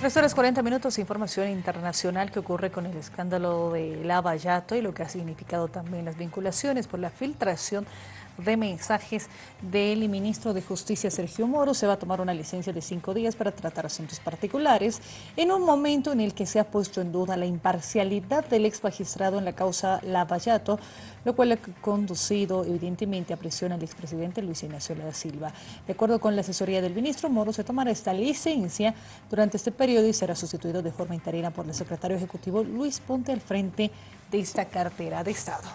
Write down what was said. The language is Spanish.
Tres horas 40 minutos, información internacional que ocurre con el escándalo de Lava Yato y lo que ha significado también las vinculaciones por la filtración de mensajes del ministro de Justicia Sergio Moro. Se va a tomar una licencia de cinco días para tratar asuntos particulares en un momento en el que se ha puesto en duda la imparcialidad del ex magistrado en la causa Lavallato, lo cual ha conducido evidentemente a presión al expresidente Luis Ignacio da Silva. De acuerdo con la asesoría del ministro, Moro se tomará esta licencia durante este periodo y será sustituido de forma interina por el secretario ejecutivo Luis Ponte al frente de esta cartera de Estado.